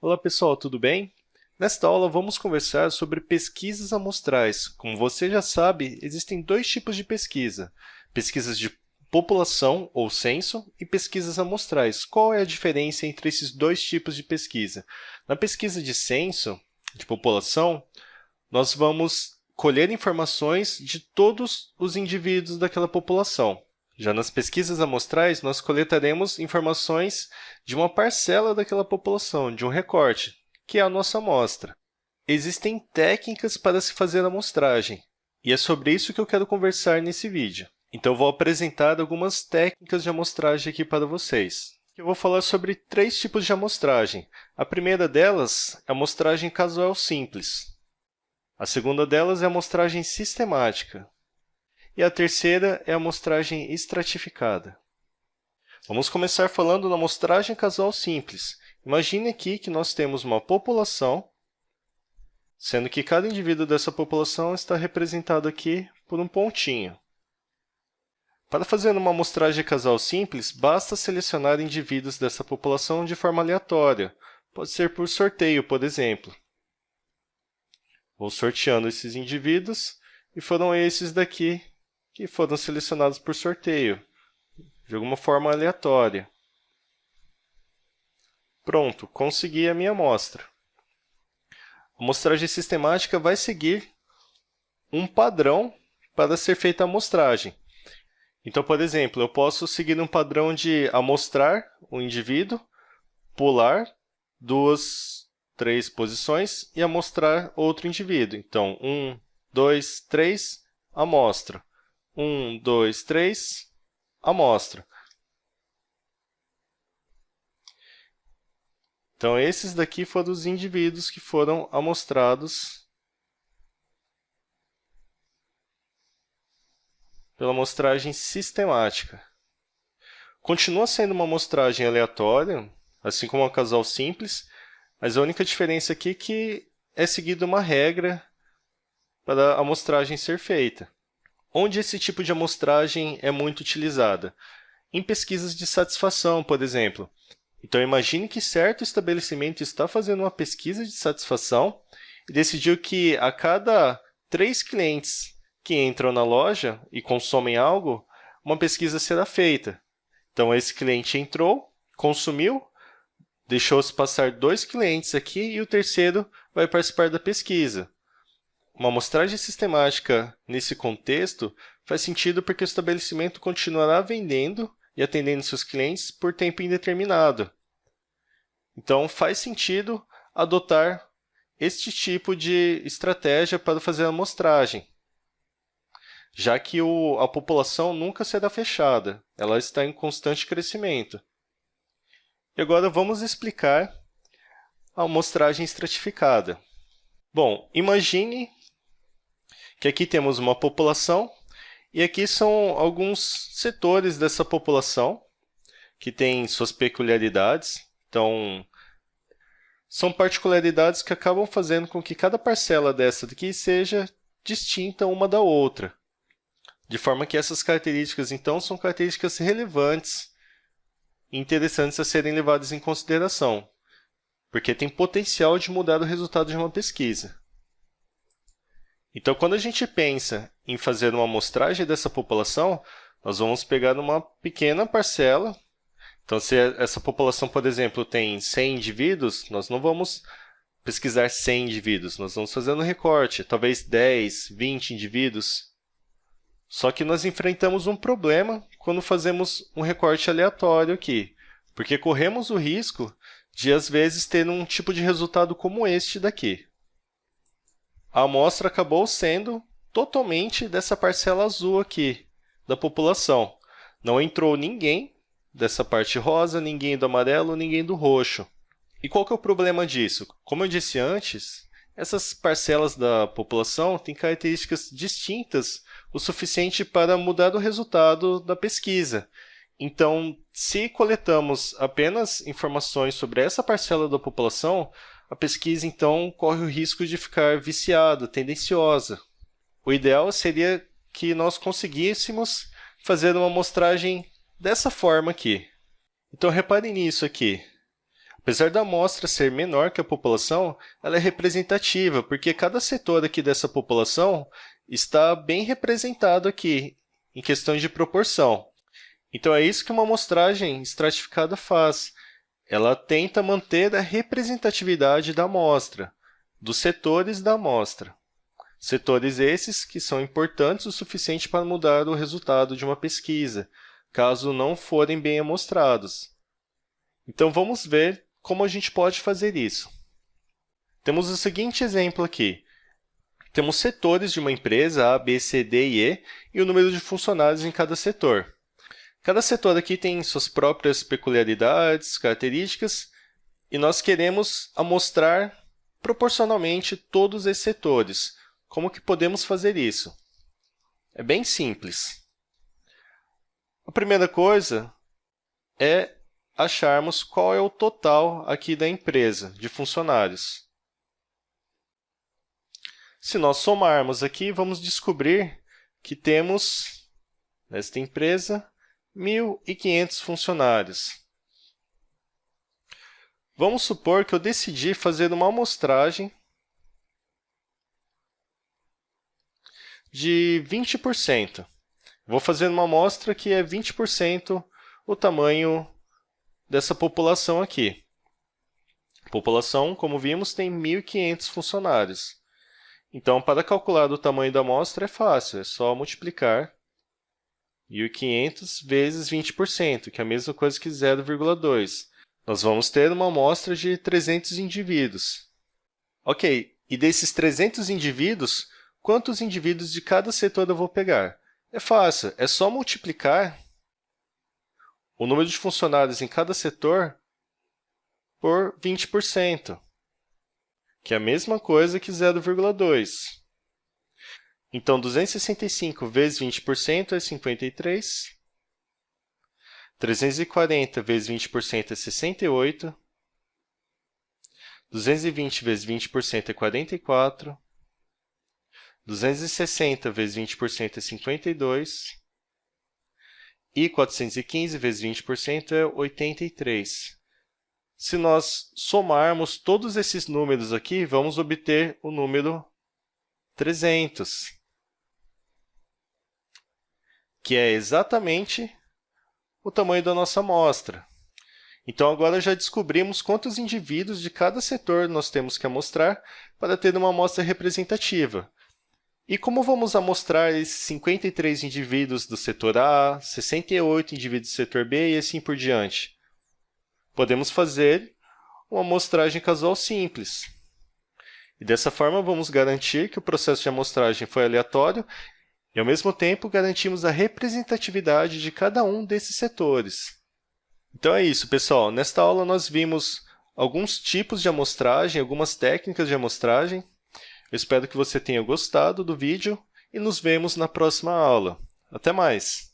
Olá pessoal, tudo bem? Nesta aula vamos conversar sobre pesquisas amostrais. Como você já sabe, existem dois tipos de pesquisa, pesquisas de população ou censo e pesquisas amostrais. Qual é a diferença entre esses dois tipos de pesquisa? Na pesquisa de censo, de população, nós vamos colher informações de todos os indivíduos daquela população. Já nas pesquisas amostrais, nós coletaremos informações de uma parcela daquela população, de um recorte, que é a nossa amostra. Existem técnicas para se fazer amostragem, e é sobre isso que eu quero conversar nesse vídeo. Então, vou apresentar algumas técnicas de amostragem aqui para vocês. Eu vou falar sobre três tipos de amostragem. A primeira delas é a amostragem casual simples. A segunda delas é a amostragem sistemática. E a terceira é a amostragem estratificada. Vamos começar falando da amostragem casual simples. Imagine aqui que nós temos uma população, sendo que cada indivíduo dessa população está representado aqui por um pontinho. Para fazer uma amostragem casal simples, basta selecionar indivíduos dessa população de forma aleatória. Pode ser por sorteio, por exemplo. Vou sorteando esses indivíduos, e foram esses daqui que foram selecionados por sorteio, de alguma forma aleatória. Pronto, consegui a minha amostra. A amostragem sistemática vai seguir um padrão para ser feita a amostragem. Então, por exemplo, eu posso seguir um padrão de amostrar o indivíduo, pular duas, três posições e amostrar outro indivíduo. Então, um, dois, três, amostra. 1, 2, 3, amostra. Então, esses daqui foram os indivíduos que foram amostrados pela amostragem sistemática. Continua sendo uma amostragem aleatória, assim como a casal simples, mas a única diferença aqui é que é seguida uma regra para a amostragem ser feita. Onde esse tipo de amostragem é muito utilizada? Em pesquisas de satisfação, por exemplo. Então, imagine que certo estabelecimento está fazendo uma pesquisa de satisfação e decidiu que a cada três clientes que entram na loja e consomem algo, uma pesquisa será feita. Então, esse cliente entrou, consumiu, deixou-se passar dois clientes aqui e o terceiro vai participar da pesquisa. Uma amostragem sistemática nesse contexto faz sentido porque o estabelecimento continuará vendendo e atendendo seus clientes por tempo indeterminado. Então, faz sentido adotar este tipo de estratégia para fazer a amostragem, já que o, a população nunca será fechada, ela está em constante crescimento. E agora vamos explicar a amostragem estratificada. Bom, imagine que aqui temos uma população e aqui são alguns setores dessa população que têm suas peculiaridades. Então, são particularidades que acabam fazendo com que cada parcela dessa daqui seja distinta uma da outra. De forma que essas características, então, são características relevantes e interessantes a serem levadas em consideração, porque tem potencial de mudar o resultado de uma pesquisa. Então, quando a gente pensa em fazer uma amostragem dessa população, nós vamos pegar uma pequena parcela. Então, se essa população, por exemplo, tem 100 indivíduos, nós não vamos pesquisar 100 indivíduos, nós vamos fazer um recorte, talvez 10, 20 indivíduos. Só que nós enfrentamos um problema quando fazemos um recorte aleatório aqui, porque corremos o risco de, às vezes, ter um tipo de resultado como este daqui a amostra acabou sendo totalmente dessa parcela azul aqui da população. Não entrou ninguém dessa parte rosa, ninguém do amarelo, ninguém do roxo. E qual que é o problema disso? Como eu disse antes, essas parcelas da população têm características distintas o suficiente para mudar o resultado da pesquisa. Então, se coletamos apenas informações sobre essa parcela da população, a pesquisa, então, corre o risco de ficar viciada, tendenciosa. O ideal seria que nós conseguíssemos fazer uma amostragem dessa forma aqui. Então, reparem nisso aqui. Apesar da amostra ser menor que a população, ela é representativa, porque cada setor aqui dessa população está bem representado aqui, em questões de proporção. Então, é isso que uma amostragem estratificada faz. Ela tenta manter a representatividade da amostra, dos setores da amostra. Setores esses que são importantes o suficiente para mudar o resultado de uma pesquisa, caso não forem bem amostrados. Então, vamos ver como a gente pode fazer isso. Temos o seguinte exemplo aqui. Temos setores de uma empresa, A, B, C, D e E, e o número de funcionários em cada setor. Cada setor aqui tem suas próprias peculiaridades, características, e nós queremos amostrar proporcionalmente todos esses setores. Como que podemos fazer isso? É bem simples. A primeira coisa é acharmos qual é o total aqui da empresa, de funcionários. Se nós somarmos aqui, vamos descobrir que temos, nesta empresa, 1.500 funcionários. Vamos supor que eu decidi fazer uma amostragem de 20%. Vou fazer uma amostra que é 20% o tamanho dessa população aqui. A população, como vimos, tem 1.500 funcionários. Então, para calcular o tamanho da amostra é fácil, é só multiplicar 1.500 vezes 20%, que é a mesma coisa que 0,2. Nós vamos ter uma amostra de 300 indivíduos. Ok, e desses 300 indivíduos, quantos indivíduos de cada setor eu vou pegar? É fácil, é só multiplicar o número de funcionários em cada setor por 20%, que é a mesma coisa que 0,2. Então, 265 vezes 20% é 53. 340 vezes 20% é 68. 220 vezes 20% é 44. 260 vezes 20% é 52. E 415 vezes 20% é 83. Se nós somarmos todos esses números aqui, vamos obter o número 300, que é exatamente o tamanho da nossa amostra. Então, agora já descobrimos quantos indivíduos de cada setor nós temos que amostrar para ter uma amostra representativa. E como vamos amostrar esses 53 indivíduos do setor A, 68 indivíduos do setor B e assim por diante? Podemos fazer uma amostragem casual simples. E dessa forma, vamos garantir que o processo de amostragem foi aleatório e, ao mesmo tempo, garantimos a representatividade de cada um desses setores. Então é isso, pessoal. Nesta aula, nós vimos alguns tipos de amostragem, algumas técnicas de amostragem, eu espero que você tenha gostado do vídeo e nos vemos na próxima aula. Até mais!